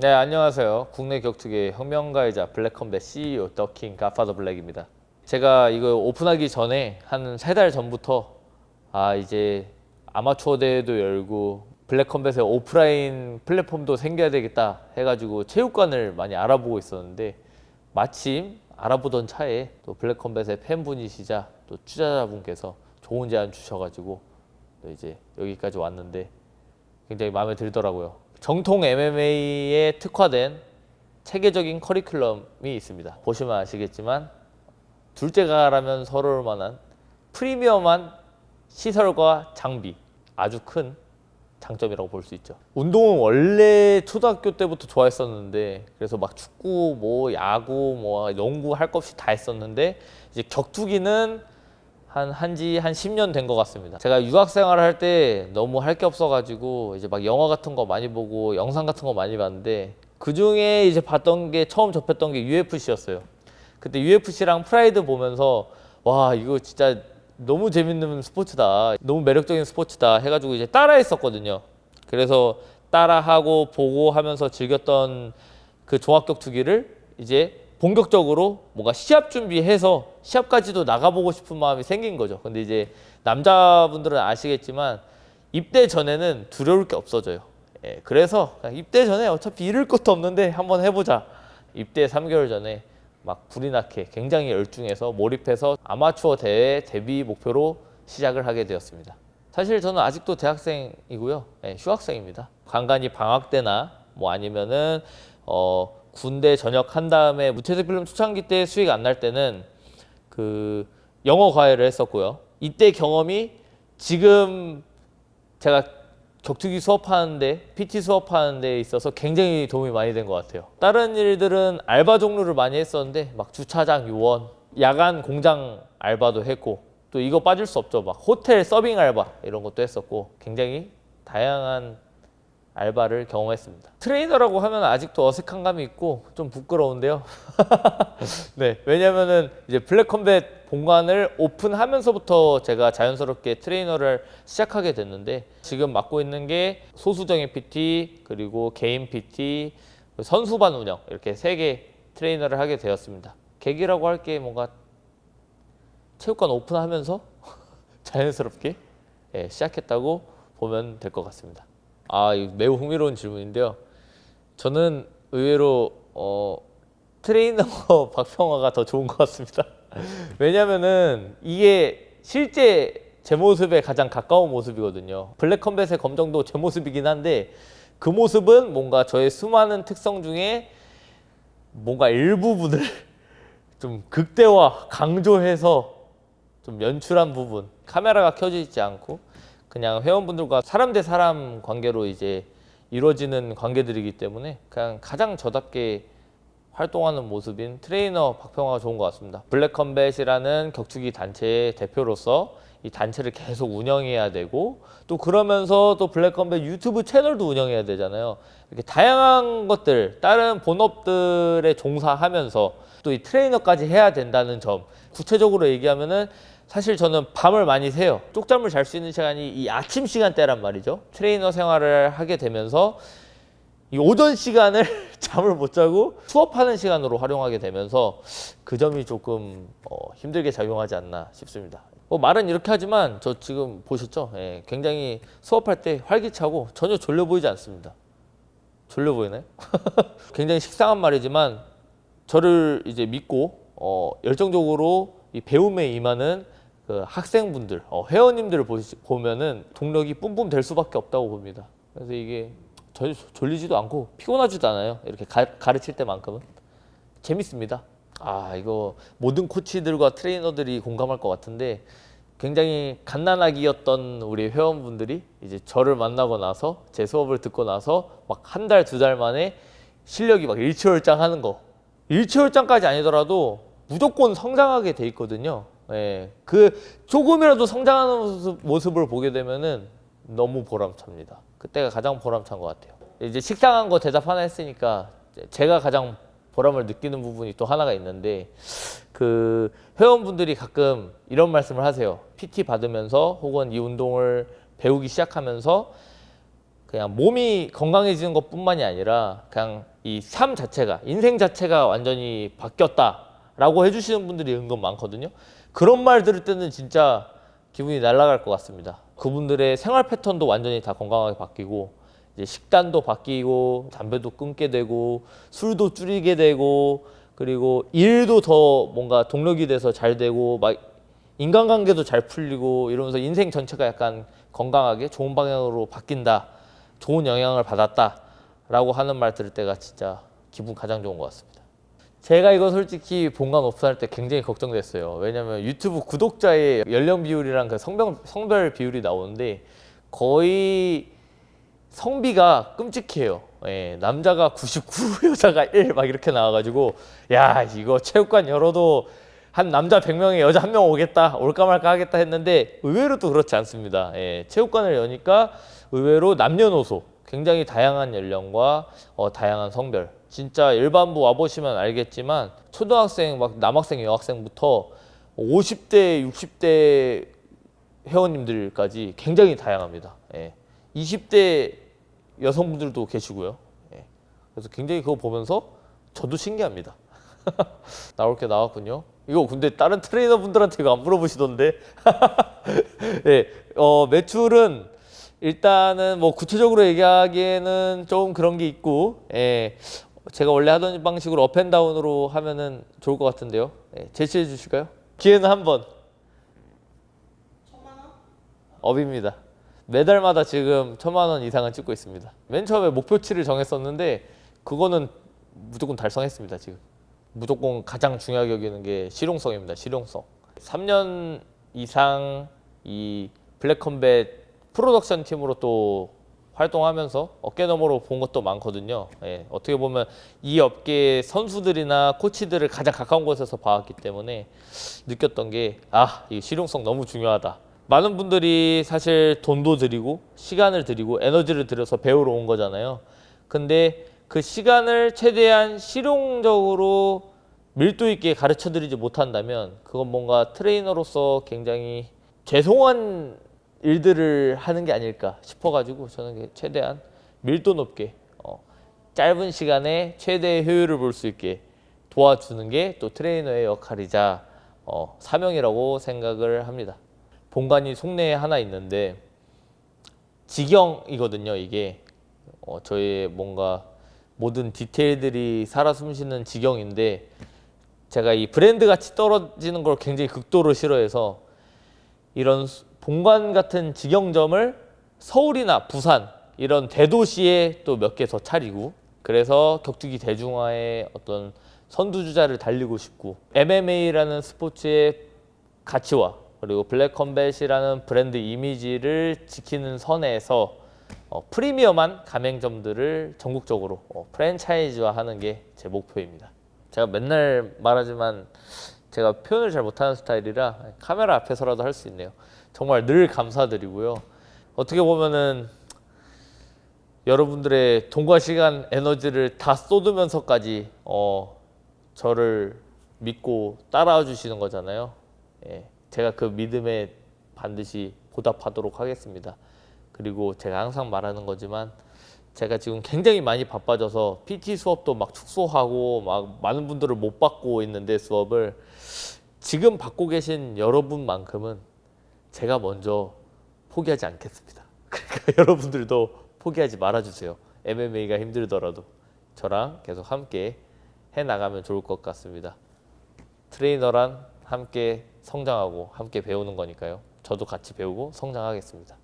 네 안녕하세요 국내 격투계 혁명가이자 블랙컴뱃 CEO 더킹 가파더 블랙입니다 제가 이거 오픈하기 전에 한 세 달 전부터 아 이제 아마추어 대회도 열고 블랙컴뱃의 오프라인 플랫폼도 생겨야 되겠다 해가지고 체육관을 많이 알아보고 있었는데 마침 알아보던 차에 또 블랙컴뱃의 팬분이시자 또 투자자분께서 좋은 제안 주셔가지고 또 이제 여기까지 왔는데 굉장히 마음에 들더라고요. 정통 MMA에 특화된 체계적인 커리큘럼이 있습니다. 보시면 아시겠지만 둘째가라면 서러울 만한 프리미엄한 시설과 장비 아주 큰 장점이라고 볼 수 있죠. 운동은 원래 초등학교 때부터 좋아했었는데 그래서 막 축구, 뭐 야구, 뭐 농구 할 것 없이 다 했었는데 이제 격투기는 한 한지 한 10년 된 것 같습니다. 제가 유학 생활을 할 때 너무 할 게 없어가지고 이제 막 영화 같은 거 많이 보고 영상 같은 거 많이 봤는데 그 중에 이제 봤던 게 처음 접했던 게 UFC였어요. 그때 UFC랑 프라이드 보면서 와 이거 진짜 너무 재밌는 스포츠다, 너무 매력적인 스포츠다 해가지고 이제 따라 했었거든요. 그래서 따라하고 보고 하면서 즐겼던 그 종합격투기를 이제 본격적으로 뭔가 시합 준비해서 시합까지도 나가보고 싶은 마음이 생긴 거죠. 근데 이제 남자분들은 아시겠지만 입대 전에는 두려울 게 없어져요. 예, 그래서 입대 전에 어차피 잃을 것도 없는데 한번 해보자. 입대 3개월 전에 막 불이 나게 굉장히 열중해서 몰입해서 아마추어 대회 데뷔 목표로 시작을 하게 되었습니다. 사실 저는 아직도 대학생이고요. 예, 휴학생입니다. 간간히 방학 때나 뭐 아니면은 어 군대 전역한 다음에 무채색 필름 초창기 때 수익 안 날 때는 그 영어 과외를 했었고요. 이때 경험이 지금 제가 격투기 수업하는데 PT 수업하는 데 있어서 굉장히 도움이 많이 된 것 같아요. 다른 일들은 알바 종류를 많이 했었는데 막 주차장 요원, 야간 공장 알바도 했고 또 이거 빠질 수 없죠. 막 호텔 서빙 알바 이런 것도 했었고 굉장히 다양한 알바를 경험했습니다. 트레이너라고 하면 아직도 어색한 감이 있고 좀 부끄러운데요. 네, 왜냐면은 이제 블랙컴뱃 본관을 오픈하면서부터 제가 자연스럽게 트레이너를 시작하게 됐는데 지금 맡고 있는 게 소수정예 PT 그리고 개인 PT 선수반 운영 이렇게 세 개 트레이너를 하게 되었습니다. 계기라고 할 게 뭔가 체육관 오픈하면서 자연스럽게 예, 시작했다고 보면 될 것 같습니다. 아, 매우 흥미로운 질문인데요. 저는 의외로 어, 트레이너 박평화가 더 좋은 것 같습니다. 왜냐면은 이게 실제 제 모습에 가장 가까운 모습이거든요. 블랙컴뱃의 검정도 제 모습이긴 한데 그 모습은 뭔가 저의 수많은 특성 중에 뭔가 일부분을 좀 극대화, 강조해서 좀 연출한 부분 카메라가 켜져 있지 않고 그냥 회원분들과 사람 대 사람 관계로 이제 이루어지는 관계들이기 때문에 그냥 가장 저답게 활동하는 모습인 트레이너 박평화가 좋은 것 같습니다. 블랙컴뱃이라는 격투기 단체의 대표로서 이 단체를 계속 운영해야 되고 또 그러면서 또 블랙컴뱃 유튜브 채널도 운영해야 되잖아요. 이렇게 다양한 것들 다른 본업들에 종사하면서 또 이 트레이너까지 해야 된다는 점 구체적으로 얘기하면은 사실 저는 밤을 많이 새요. 쪽잠을 잘 수 있는 시간이 이 아침 시간대란 말이죠. 트레이너 생활을 하게 되면서 이 오전 시간을 잠을 못 자고 수업하는 시간으로 활용하게 되면서 그 점이 조금 어, 힘들게 작용하지 않나 싶습니다. 뭐 말은 이렇게 하지만 저 지금 보셨죠? 예, 굉장히 수업할 때 활기차고 전혀 졸려 보이지 않습니다. 졸려 보이나요? 굉장히 식상한 말이지만 저를 이제 믿고 어, 열정적으로 이 배움에 임하는 그 학생분들, 어, 회원님들을 보시, 보면은 동력이 뿜뿜 될 수밖에 없다고 봅니다. 그래서 이게 전혀 졸리지도 않고 피곤하지도 않아요. 이렇게 가, 가르칠 때만큼은 재밌습니다. 아 이거 모든 코치들과 트레이너들이 공감할 것 같은데 굉장히 갓난아기였던 우리 회원분들이 이제 저를 만나고 나서 제 수업을 듣고 나서 막 한 달 두달 만에 실력이 막 일취월장 하는 거 일취월장까지 아니더라도 무조건 성장하게 돼 있거든요. 예, 그 조금이라도 성장하는 모습, 모습 을 보게 되면은 너무 보람찹니다. 그때가 가장 보람찬 것 같아요. 이제 식상한 거 대답 하나 했으니까 제가 가장 보람을 느끼는 부분이 또 하나가 있는데 그 회원분들이 가끔 이런 말씀을 하세요. PT 받으면서 혹은 이 운동을 배우기 시작하면서 그냥 몸이 건강해지는 것뿐만이 아니라 그냥 이 삶 자체가 인생 자체가 완전히 바뀌었다라고 해주시는 분들이 은근 많거든요. 그런 말 들을 때는 진짜 기분이 날아갈 것 같습니다. 그분들의 생활 패턴도 완전히 다 건강하게 바뀌고 이제 식단도 바뀌고 담배도 끊게 되고 술도 줄이게 되고 그리고 일도 더 뭔가 동력이 돼서 잘 되고 막 인간관계도 잘 풀리고 이러면서 인생 전체가 약간 건강하게 좋은 방향으로 바뀐다. 좋은 영향을 받았다 라고 하는 말 들을 때가 진짜 기분 가장 좋은 것 같습니다. 제가 이거 솔직히 본관 오픈할 때 굉장히 걱정됐어요. 왜냐면 유튜브 구독자의 연령 비율이랑 그 성별, 성별 비율이 나오는데 거의 성비가 끔찍해요. 예, 남자가 99, 여자가 1 막 이렇게 나와가지고 야 이거 체육관 열어도 한 남자 100명에 여자 한 명 오겠다 올까 말까 하겠다 했는데 의외로 또 그렇지 않습니다. 예, 체육관을 여니까 의외로 남녀노소 굉장히 다양한 연령과 어, 다양한 성별 진짜 일반부 와보시면 알겠지만 초등학생 막 남학생 여학생부터 50대 60대 회원님들까지 굉장히 다양합니다. 예. 20대 여성분들도 계시고요. 예. 그래서 굉장히 그거 보면서 저도 신기합니다. 나올 게 나왔군요. 이거 근데 다른 트레이너 분들한테 이거 안 물어보시던데. 예. 어, 매출은 일단은 뭐 구체적으로 얘기하기에는 좀 그런 게 있고, 예. 제가 원래 하던 방식으로 up and down으로 하면은 좋을 것 같은데요. 예. 제시해 주실까요? 기회는 한 번. up입니다. 매달마다 지금 천만 원 이상은 찍고 있습니다. 맨 처음에 목표치를 정했었는데 그거는 무조건 달성했습니다. 지금 무조건 가장 중요하게 여기는 게 실용성입니다. 실용성. 3년 이상 이 블랙컴뱃 프로덕션 팀으로 또 활동하면서 어깨 너머로 본 것도 많거든요. 예, 어떻게 보면 이 업계 선수들이나 코치들을 가장 가까운 곳에서 봐왔기 때문에 느꼈던 게 아, 이 실용성 너무 중요하다. 많은 분들이 사실 돈도 들이고 시간을 들이고 에너지를 들여서 배우러 온 거잖아요. 근데 그 시간을 최대한 실용적으로 밀도 있게 가르쳐 드리지 못한다면 그건 뭔가 트레이너로서 굉장히 죄송한 일들을 하는 게 아닐까 싶어가지고 저는 최대한 밀도 높게 어, 짧은 시간에 최대의 효율을 볼 수 있게 도와주는 게 또 트레이너의 역할이자 어, 사명이라고 생각을 합니다. 본관이 속내에 하나 있는데 직영이거든요. 이게 어, 저의 뭔가 모든 디테일들이 살아 숨쉬는 직영인데 제가 이 브랜드 같이 떨어지는 걸 굉장히 극도로 싫어해서 이런 본관 같은 직영점을 서울이나 부산 이런 대도시에 또 몇 개 더 차리고 그래서 격투기 대중화의 어떤 선두주자를 달리고 싶고 MMA라는 스포츠의 가치와 그리고 블랙컴뱃이라는 브랜드 이미지를 지키는 선에서 어, 프리미엄한 가맹점들을 전국적으로 어, 프랜차이즈화하는 게 제 목표입니다. 제가 맨날 말하지만 제가 표현을 잘 못하는 스타일이라 카메라 앞에서라도 할 수 있네요. 정말 늘 감사드리고요. 어떻게 보면은 여러분들의 돈과 시간, 에너지를 다 쏟으면서까지 어, 저를 믿고 따라와 주시는 거잖아요. 예, 제가 그 믿음에 반드시 보답하도록 하겠습니다. 그리고 제가 항상 말하는 거지만 제가 지금 굉장히 많이 바빠져서 PT 수업도 막 축소하고 막 많은 분들을 못 받고 있는데 수업을 지금 받고 계신 여러분만큼은 제가 먼저 포기하지 않겠습니다. 그러니까 여러분들도 포기하지 말아주세요. MMA가 힘들더라도 저랑 계속 함께 해 나가면 좋을 것 같습니다. 트레이너란 함께 성장하고 함께 배우는 거니까요. 저도 같이 배우고 성장하겠습니다.